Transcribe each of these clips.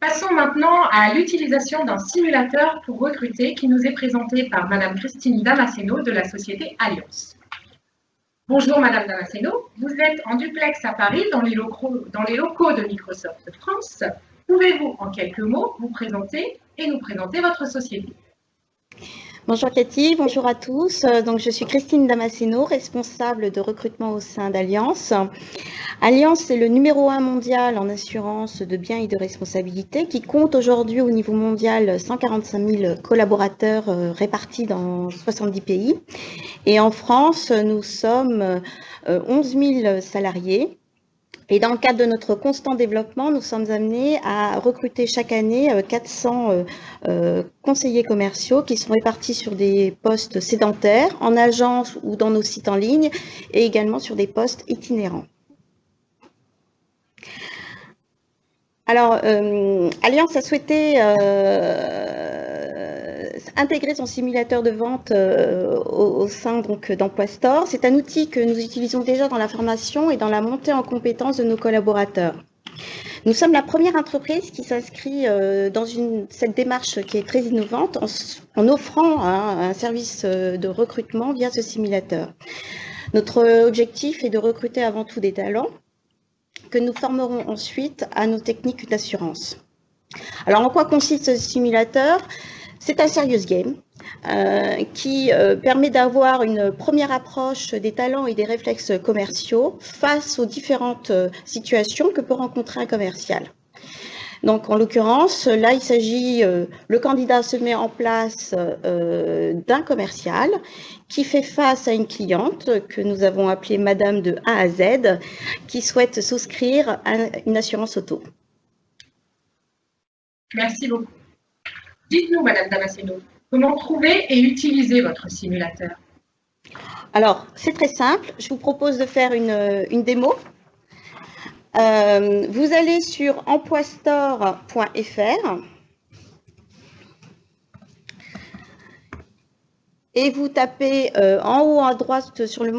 Passons maintenant à l'utilisation d'un simulateur pour recruter qui nous est présenté par Madame Christine Damasceno de la société Alliance. Bonjour Madame Damasceno, vous êtes en duplex à Paris dans les locaux, dans les locaux de Microsoft France. Pouvez-vous en quelques mots vous présenter et nous présenter votre société? Bonjour Cathy, bonjour à tous. Euh, donc, je suis Christine Damasceno, responsable de recrutement au sein d'Alliance. Alliance est le numéro un mondial en assurance de biens et de responsabilité qui compte aujourd'hui au niveau mondial 145 000 collaborateurs euh, répartis dans 70 pays. Et en France, nous sommes 11 euh, 000 salariés et dans le cadre de notre constant développement, nous sommes amenés à recruter chaque année 400 euh, euh, conseillers commerciaux qui sont répartis sur des postes sédentaires, en agence ou dans nos sites en ligne, et également sur des postes itinérants. Alors, euh, Alliance a souhaité intégrer son simulateur de vente euh, au, sein d'Emploi Store. C'est un outil que nous utilisons déjà dans la formation et dans la montée en compétences de nos collaborateurs. Nous sommes la première entreprise qui s'inscrit euh, dans cette démarche qui est très innovante en, offrant un service euh, de recrutement via ce simulateur. Notre objectif est de recruter avant tout des talents que nous formerons ensuite à nos techniques d'assurance. Alors, en quoi consiste ce simulateur? C'est un serious game euh, qui euh, permet d'avoir une première approche des talents et des réflexes commerciaux face aux différentes euh, situations que peut rencontrer un commercial. Donc, en l'occurrence, là, il s'agit, le candidat se met en place d'un commercial qui fait face à une cliente que nous avons appelée Madame de A à Z, qui souhaite souscrire à une assurance auto. Merci beaucoup. Dites-nous, Madame Damasceno, comment trouver et utiliser votre simulateur Alors, c'est très simple. Je vous propose de faire une, démo. Euh, vous allez sur empoistore.fr et vous tapez euh, en haut à droite sur le,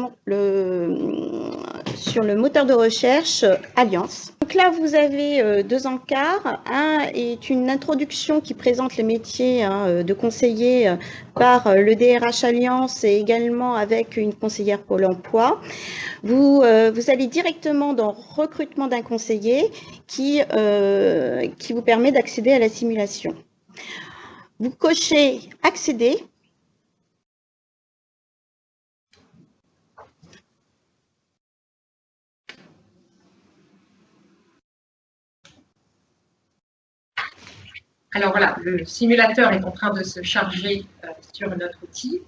sur le moteur de recherche Alliance. Donc là, vous avez euh, deux encarts. Un est une introduction qui présente les métiers hein, euh, de conseiller par le DRH Alliance et également avec une conseillère Pôle emploi. Vous, vous allez directement dans recrutement d'un conseiller qui, qui vous permet d'accéder à la simulation. Vous cochez accéder Alors voilà, le simulateur est en train de se charger euh, sur notre outil.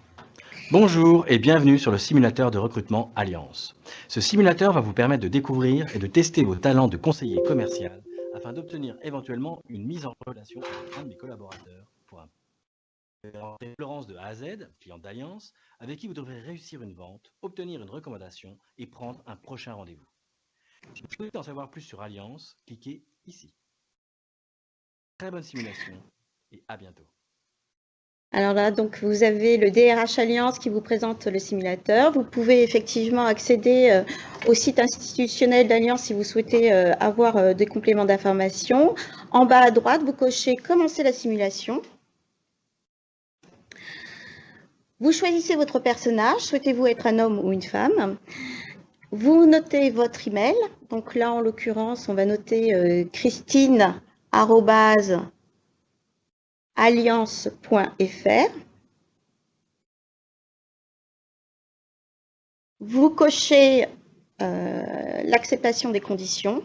Bonjour et bienvenue sur le simulateur de recrutement Alliance. Ce simulateur va vous permettre de découvrir et de tester vos talents de conseiller commercial afin d'obtenir éventuellement une mise en relation avec un de mes collaborateurs Florence de A à Z, client d'Alliance, avec qui vous devrez réussir une vente, obtenir une recommandation et prendre un prochain rendez-vous. Si vous souhaitez en savoir plus sur Alliance, cliquez ici. Bonne simulation et à bientôt. Alors là, donc vous avez le DRH Alliance qui vous présente le simulateur. Vous pouvez effectivement accéder euh, au site institutionnel d'Alliance si vous souhaitez euh, avoir euh, des compléments d'information. En bas à droite, vous cochez Commencer la simulation. Vous choisissez votre personnage. Souhaitez-vous être un homme ou une femme? Vous notez votre email. Donc là, en l'occurrence, on va noter Christine alliance.fr. Vous cochez euh, l'acceptation des conditions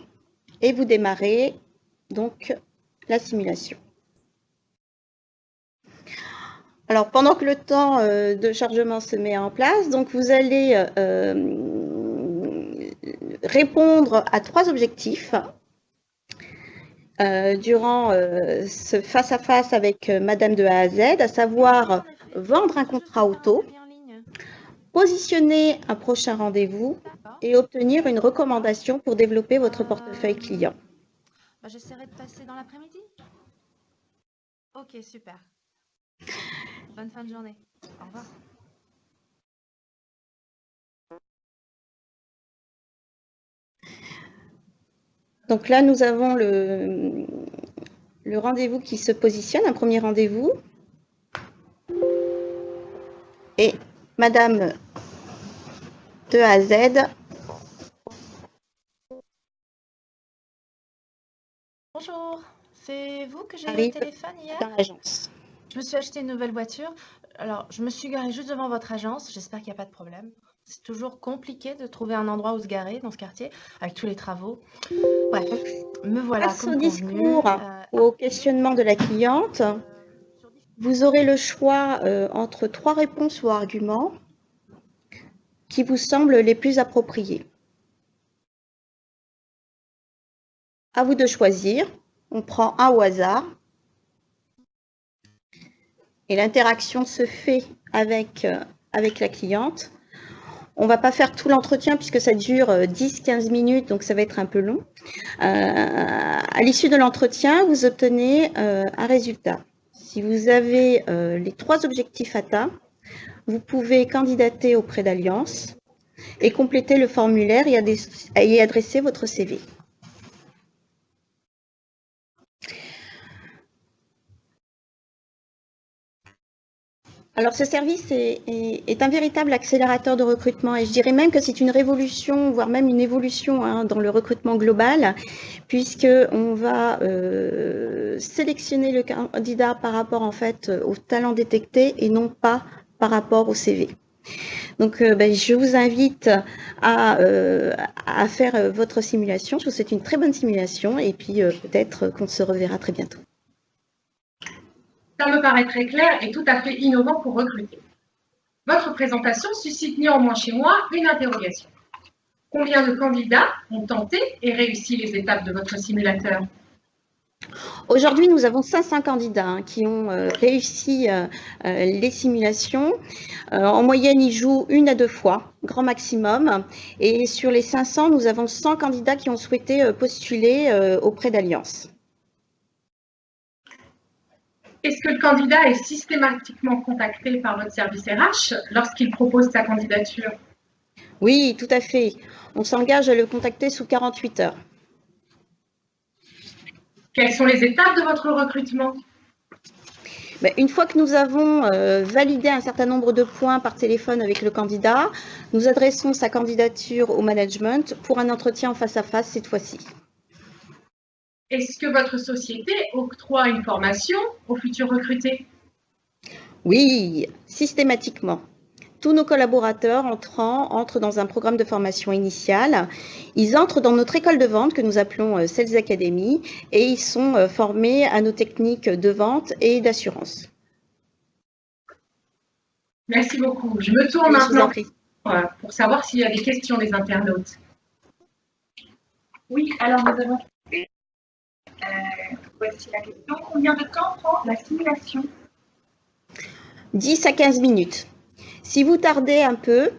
et vous démarrez donc la simulation. Alors, pendant que le temps euh, de chargement se met en place, donc vous allez euh, répondre à trois objectifs. Euh, durant euh, ce face-à-face avec euh, Madame de A à Z, à savoir vendre un contrat auto, positionner un prochain rendez-vous et obtenir une recommandation pour développer votre portefeuille client. Bah, j'essaierai de passer dans l'après-midi. Ok, super. Bonne fin de journée. Au revoir. Donc là, nous avons le, le rendez-vous qui se positionne, un premier rendez-vous. Et Madame de A à Z Bonjour, c'est vous que j'ai eu au téléphone hier? dans l'agence. Je me suis acheté une nouvelle voiture? Alors, je me suis garée juste devant votre agence. J'espère qu'il n'y a pas de problème. C'est toujours compliqué de trouver un endroit où se garer dans ce quartier avec tous les travaux. Bref, me voilà au discours Euh, Au questionnement de la cliente, vous aurez le choix euh, entre trois réponses ou arguments qui vous semblent les plus appropriés. À vous de choisir. On prend un au hasard. Et l'interaction se fait avec, euh, avec la cliente. On ne va pas faire tout l'entretien puisque ça dure 10-15 minutes, donc ça va être un peu long. Euh, à l'issue de l'entretien, vous obtenez euh, un résultat. Si vous avez euh, les trois objectifs atteints, vous pouvez candidater auprès d'Alliance et compléter le formulaire et adresser votre CV. Alors, ce service est, est- est un véritable accélérateur de recrutement et je dirais même que c'est une révolution, voire même une évolution hein, dans le recrutement global, puisqu'on va euh, sélectionner le candidat par rapport en fait au talent détecté et non pas par rapport au CV. Donc, euh, ben, je vous invite à, euh, à faire votre simulation. Je vous souhaite une très bonne simulation et puis euh, peut-être qu'on se reverra très bientôt. Ça me paraît très clair et tout à fait innovant pour recruter. Votre présentation suscite néanmoins chez moi une interrogation. Combien de candidats ont tenté et réussi les étapes de votre simulateur? Aujourd'hui, nous avons 500 candidats hein, qui ont euh, réussi euh, euh, les simulations. En moyenne, ils jouent une à deux fois, grand maximum. Et sur les 500, nous avons 100 candidats qui ont souhaité postuler auprès d'Alliance. Est-ce que le candidat est systématiquement contacté par votre service RH lorsqu'il propose sa candidature? Oui, tout à fait. On s'engage à le contacter sous 48 heures. Quelles sont les étapes de votre recrutement? Ben, une fois que nous avons euh, validé un certain nombre de points par téléphone avec le candidat, nous adressons sa candidature au management pour un entretien en face à face cette fois-ci. Est-ce que votre société octroie une formation aux futurs recrutés? Oui, systématiquement. Tous nos collaborateurs entrants entrent dans un programme de formation initiale. Ils entrent dans notre école de vente que nous appelons euh, Sales Academy et ils sont euh, formés à nos techniques de vente et d'assurance. Merci beaucoup. Je me tourne maintenant euh, pour savoir s'il y a des questions des internautes. Oui, alors nous avons voici la question. Combien de temps prend la simulation 10 à 15 minutes. Si vous tardez un peu,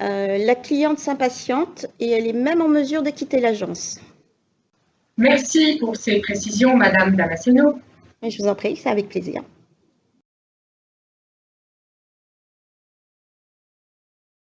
euh, la cliente s'impatiente et elle est même en mesure de quitter l'agence. Merci pour ces précisions, Madame Damasceno. Je vous en prie, c'est avec plaisir.